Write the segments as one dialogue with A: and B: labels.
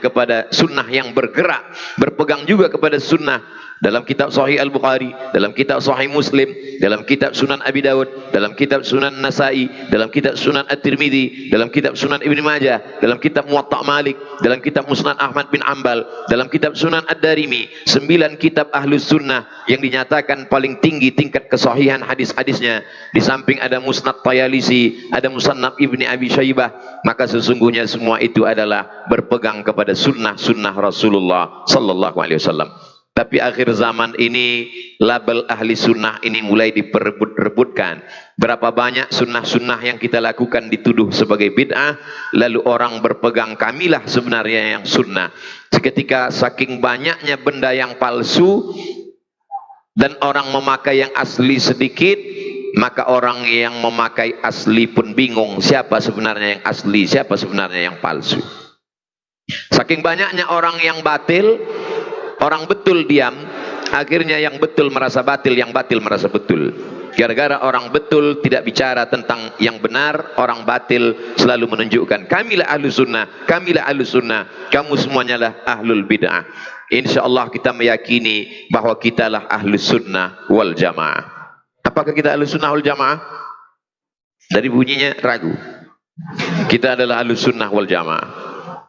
A: kepada sunnah yang bergerak, berpegang juga kepada sunnah dalam kitab Sahih Al-Bukhari, dalam kitab Sahih Muslim, dalam kitab Sunan Abi Dawud, dalam kitab Sunan Nasai, dalam kitab Sunan At-Tirmidzi, dalam kitab Sunan Ibn Majah, dalam kitab Muwatta Malik, dalam kitab Musnad Ahmad bin Ambal, dalam kitab Sunan Ad-Darimi, sembilan kitab Ahlus Sunnah yang dinyatakan paling tinggi tingkat kesahihan hadis-hadisnya. Di samping ada Musnad Tayalisi, ada Musannaf Ibni Abi Syaibah, maka sesungguhnya semua itu adalah berpegang kepada sunnah-sunnah Rasulullah sallallahu alaihi wasallam. Tapi akhir zaman ini label ahli sunnah ini mulai diperebut-rebutkan. Berapa banyak sunnah-sunnah yang kita lakukan dituduh sebagai bid'ah, lalu orang berpegang kamilah sebenarnya yang sunnah. Seketika saking banyaknya benda yang palsu dan orang memakai yang asli sedikit, maka orang yang memakai asli pun bingung siapa sebenarnya yang asli, siapa sebenarnya yang palsu. Saking banyaknya orang yang batil, Orang betul diam, akhirnya yang betul merasa batil, yang batil merasa betul. Gara-gara orang betul tidak bicara tentang yang benar, orang batil selalu menunjukkan kamilah ahlu sunnah, kamilah ahlu sunnah, kamu semuanya lah ahlul bid'ah. Insya Allah kita meyakini bahwa kita lah ahlu sunnah wal jamaah. Apakah kita ahlu sunnah wal jamaah? Dari bunyinya ragu. Kita adalah ahlu sunnah wal jamaah.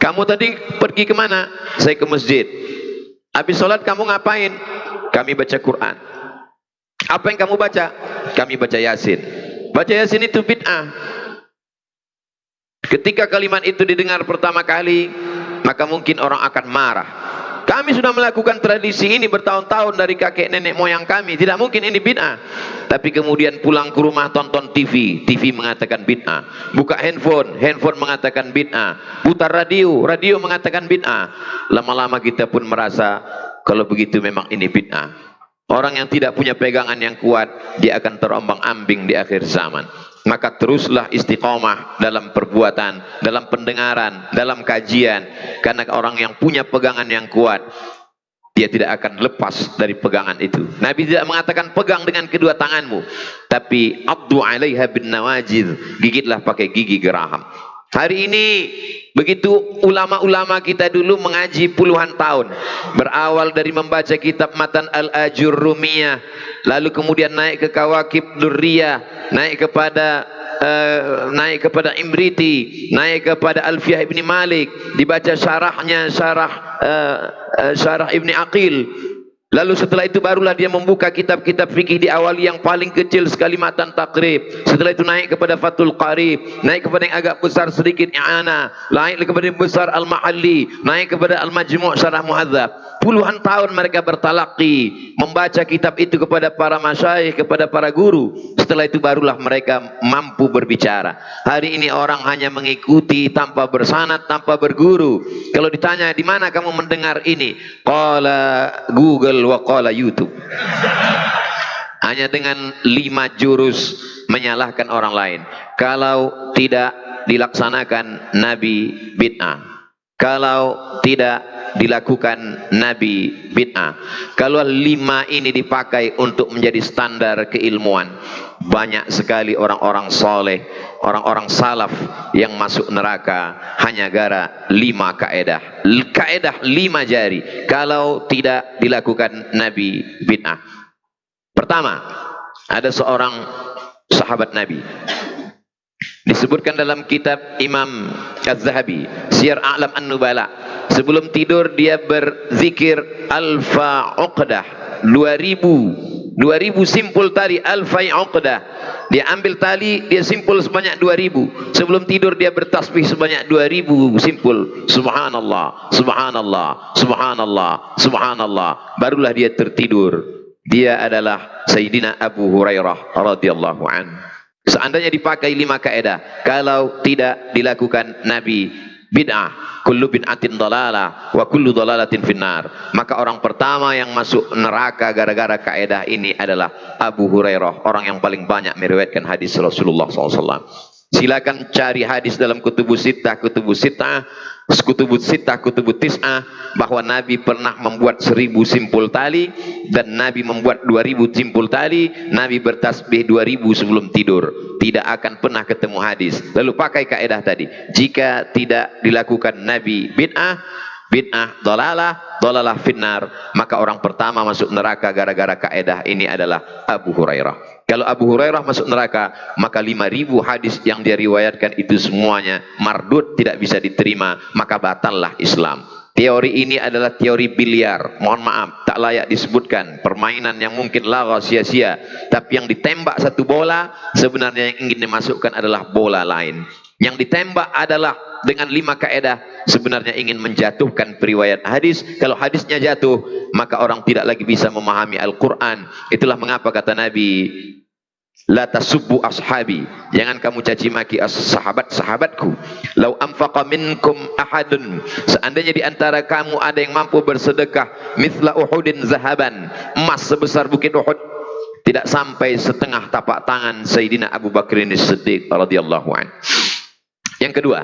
A: Kamu tadi pergi ke mana? Saya ke masjid. Habis sholat kamu ngapain? Kami baca Quran. Apa yang kamu baca? Kami baca Yasin. Baca Yasin itu bid'ah. Ketika kalimat itu didengar pertama kali, maka mungkin orang akan marah. Kami sudah melakukan tradisi ini bertahun-tahun dari kakek nenek moyang kami. Tidak mungkin ini bid'ah. Tapi kemudian pulang ke rumah tonton TV. TV mengatakan bid'ah. Buka handphone. Handphone mengatakan bid'ah. Putar radio. Radio mengatakan bid'ah. Lama-lama kita pun merasa kalau begitu memang ini bid'ah. Orang yang tidak punya pegangan yang kuat, dia akan terombang ambing di akhir zaman maka teruslah istiqomah dalam perbuatan, dalam pendengaran, dalam kajian. Karena orang yang punya pegangan yang kuat, dia tidak akan lepas dari pegangan itu. Nabi tidak mengatakan pegang dengan kedua tanganmu, tapi abdu alaiha bin nawajid, gigitlah pakai gigi geraham. Hari ini begitu ulama-ulama kita dulu mengaji puluhan tahun. Berawal dari membaca kitab Matan Al-Ajurrumiyah, lalu kemudian naik ke Kawakib Durriyah, naik kepada uh, naik kepada Imriti, naik kepada Alfiyah Ibni Malik, dibaca syarahnya syarah uh, syarah Ibni Aqil, Lalu setelah itu barulah dia membuka kitab-kitab fikih di awal yang paling kecil sekali matan takrib. Setelah itu naik kepada Fathul Qarib, naik kepada yang agak besar sedikit I'ana, naik kepada yang besar Al-Mahalli, naik kepada Al-Majmu' Syarah Muhadzab. Puluhan tahun mereka bertalaki, membaca kitab itu kepada para masyayikh, kepada para guru. Setelah itu barulah mereka mampu berbicara. Hari ini orang hanya mengikuti tanpa bersanat, tanpa berguru. Kalau ditanya di mana kamu mendengar ini? Qala Google wa qala YouTube. Hanya dengan lima jurus menyalahkan orang lain. Kalau tidak dilaksanakan Nabi bid'ah. Kalau tidak dilakukan Nabi bid'ah. Kalau lima ini dipakai untuk menjadi standar keilmuan, banyak sekali orang-orang soleh, orang-orang salaf yang masuk neraka hanya gara lima kaedah. Kaedah lima jari. Kalau tidak dilakukan Nabi bid'ah. Pertama, ada seorang sahabat Nabi. Disebutkan dalam kitab Imam Az-Zahabi, Syiar A'lam An-Nubala. Sebelum tidur dia berzikir alfa uqdah, 2000 2000 simpul tali alfa uqdah. Dia ambil tali, dia simpul sebanyak 2000. Sebelum tidur dia bertasbih sebanyak 2000 simpul. Subhanallah, subhanallah, subhanallah, subhanallah. Barulah dia tertidur. Dia adalah Sayyidina Abu Hurairah radhiyallahu anhu. Seandainya dipakai lima kaedah, kalau tidak dilakukan Nabi bid'ah, kullu bid'atin dalalah wa kullu dalalatin finnar. Maka orang pertama yang masuk neraka gara-gara kaedah ini adalah Abu Hurairah, orang yang paling banyak meriwayatkan hadis Rasulullah SAW. Silakan cari hadis dalam kutubus sitah, kutubus sitah, kutubus sitah, kutubus tis'ah bahwa Nabi pernah membuat seribu simpul tali dan Nabi membuat dua ribu simpul tali, Nabi bertasbih dua ribu sebelum tidur. tidak akan pernah ketemu hadis. Lalu pakai kaedah tadi. Jika tidak dilakukan Nabi bid'ah, bid'ah dolalah, dolalah finnar, maka orang pertama masuk neraka gara-gara kaedah ini adalah Abu Hurairah. Kalau Abu Hurairah masuk neraka, maka 5000 hadis yang dia riwayatkan itu semuanya mardud tidak bisa diterima, maka batallah Islam. Teori ini adalah teori biliar. Mohon maaf, tak layak disebutkan. Permainan yang mungkin laga sia-sia. Tapi yang ditembak satu bola, sebenarnya yang ingin dimasukkan adalah bola lain. Yang ditembak adalah dengan lima kaedah sebenarnya ingin menjatuhkan periwayat hadis. Kalau hadisnya jatuh, maka orang tidak lagi bisa memahami Al-Quran. Itulah mengapa kata Nabi, La tasubbu ashabi. Jangan kamu caci maki sahabat-sahabatku. Lau anfaqa minkum ahadun. Seandainya di antara kamu ada yang mampu bersedekah mithla Uhudin zahaban, emas sebesar bukit Uhud, tidak sampai setengah tapak tangan Sayyidina Abu Bakar Siddiq radhiyallahu an. Yang kedua,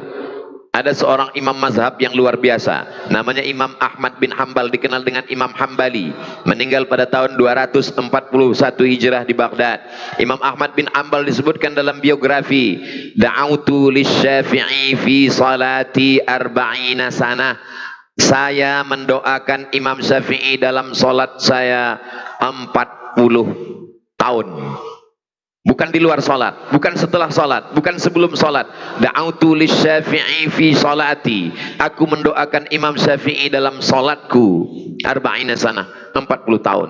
A: ada seorang imam mazhab yang luar biasa. Namanya Imam Ahmad bin Hambal dikenal dengan Imam Hambali. Meninggal pada tahun 241 Hijrah di Baghdad. Imam Ahmad bin Hambal disebutkan dalam biografi da'autu lisyafi'i fi salati arba'ina saya mendoakan Imam Syafi'i dalam salat saya 40 tahun Bukan di luar salat, bukan setelah salat, bukan sebelum salat. Da'autu lisyafi'i fi salati. Aku mendoakan Imam Syafi'i dalam salatku. Arba'ina sana, 40 tahun.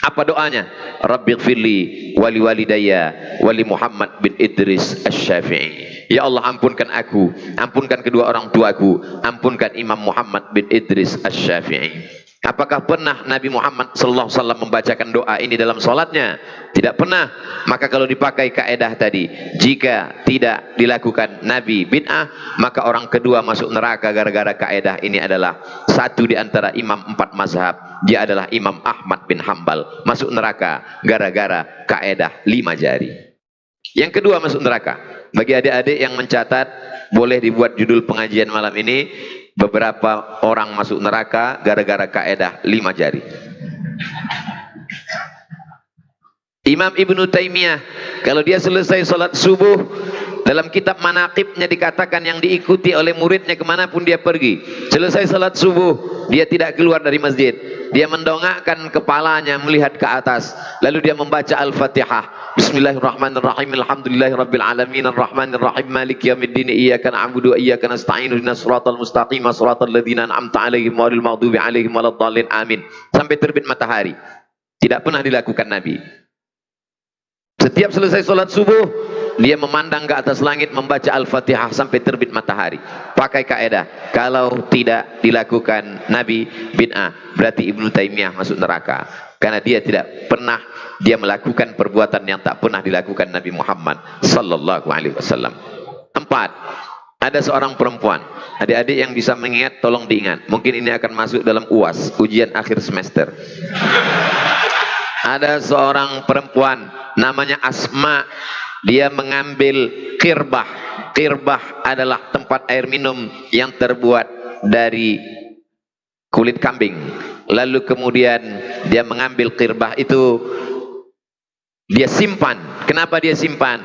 A: Apa doanya? Rabbi gfirli wali walidayya wali Muhammad bin Idris Asy-Syafi'i. Ya Allah ampunkan aku, ampunkan kedua orang tuaku, ampunkan Imam Muhammad bin Idris Asy-Syafi'i. Apakah pernah Nabi Muhammad wasallam membacakan doa ini dalam salatnya? Tidak pernah. Maka kalau dipakai kaedah tadi, jika tidak dilakukan Nabi bid'ah, maka orang kedua masuk neraka gara-gara kaedah ini adalah satu di antara imam empat mazhab. Dia adalah Imam Ahmad bin Hambal. Masuk neraka gara-gara kaedah lima jari. Yang kedua masuk neraka. Bagi adik-adik yang mencatat, boleh dibuat judul pengajian malam ini beberapa orang masuk neraka gara-gara kaedah lima jari. Imam Ibnu Taimiyah kalau dia selesai sholat subuh dalam kitab manakibnya dikatakan yang diikuti oleh muridnya ke mana pun dia pergi selesai sholat subuh dia tidak keluar dari masjid. Dia mendongakkan kepalanya melihat ke atas. Lalu dia membaca Al-Fatihah. Bismillahirrahmanirrahim. Alhamdulillahirabbil alamin. Arrahmanirrahim. Maliki yaumiddin. Iyyaka na'budu wa iyyaka nasta'in ihdinas siratal mustaqim. Siratal ladzina an'amta 'alaihim ghairil maghdubi 'alaihim waladdallin. Amin. Sampai terbit matahari. Tidak pernah dilakukan Nabi. Setiap selesai salat subuh, dia memandang ke atas langit membaca Al-Fatihah sampai terbit matahari. Pakai kaedah, kalau tidak dilakukan Nabi bid'ah, berarti Ibnu Taimiyah masuk neraka. Karena dia tidak pernah dia melakukan perbuatan yang tak pernah dilakukan Nabi Muhammad sallallahu alaihi wasallam. Empat, ada seorang perempuan. Adik-adik yang bisa mengingat tolong diingat. Mungkin ini akan masuk dalam UAS, ujian akhir semester. Ada seorang perempuan namanya Asma. Dia mengambil kirbah. Kirbah adalah tempat air minum yang terbuat dari kulit kambing. Lalu kemudian dia mengambil kirbah itu dia simpan. Kenapa dia simpan?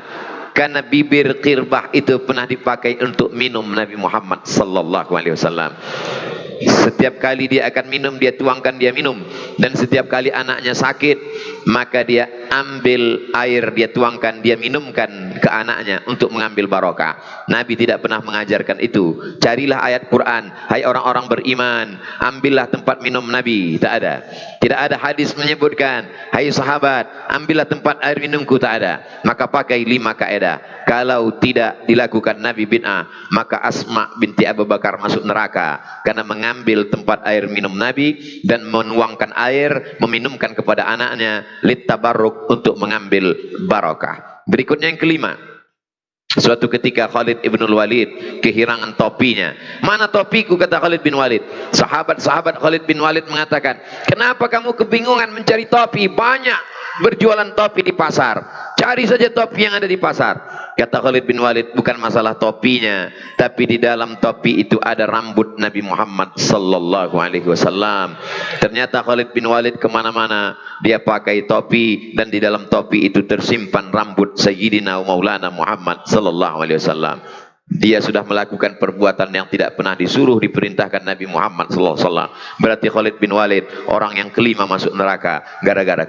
A: Karena bibir kirbah itu pernah dipakai untuk minum Nabi Muhammad sallallahu alaihi wasallam. Setiap kali dia akan minum, dia tuangkan, dia minum. Dan setiap kali anaknya sakit, maka dia ambil air, dia tuangkan, dia minumkan ke anaknya untuk mengambil barokah. Nabi tidak pernah mengajarkan itu. Carilah ayat Quran, hai orang-orang beriman, ambillah tempat minum Nabi. Tak ada. Tidak ada hadis menyebutkan, hai sahabat, ambillah tempat air minumku. Tak ada. Maka pakai lima kaedah. Kalau tidak dilakukan Nabi bid'ah, maka Asma binti Abu Bakar masuk neraka. Karena mengambil tempat air minum Nabi dan menuangkan air, meminumkan kepada anaknya, litabarruk untuk mengambil barokah. Berikutnya yang kelima. Suatu ketika Khalid ibn Walid kehilangan topinya. Mana topiku kata Khalid bin Walid. Sahabat-sahabat Khalid bin Walid mengatakan, kenapa kamu kebingungan mencari topi? Banyak berjualan topi di pasar. Cari saja topi yang ada di pasar. Kata Khalid bin Walid, bukan masalah topinya, tapi di dalam topi itu ada rambut Nabi Muhammad sallallahu alaihi wasallam. Ternyata Khalid bin Walid ke mana-mana dia pakai topi dan di dalam topi itu tersimpan rambut Sayyidina Maulana Muhammad sallallahu alaihi wasallam. Dia sudah melakukan perbuatan yang tidak pernah disuruh diperintahkan Nabi Muhammad sallallahu alaihi wasallam. Berarti Khalid bin Walid orang yang kelima masuk neraka gara-gara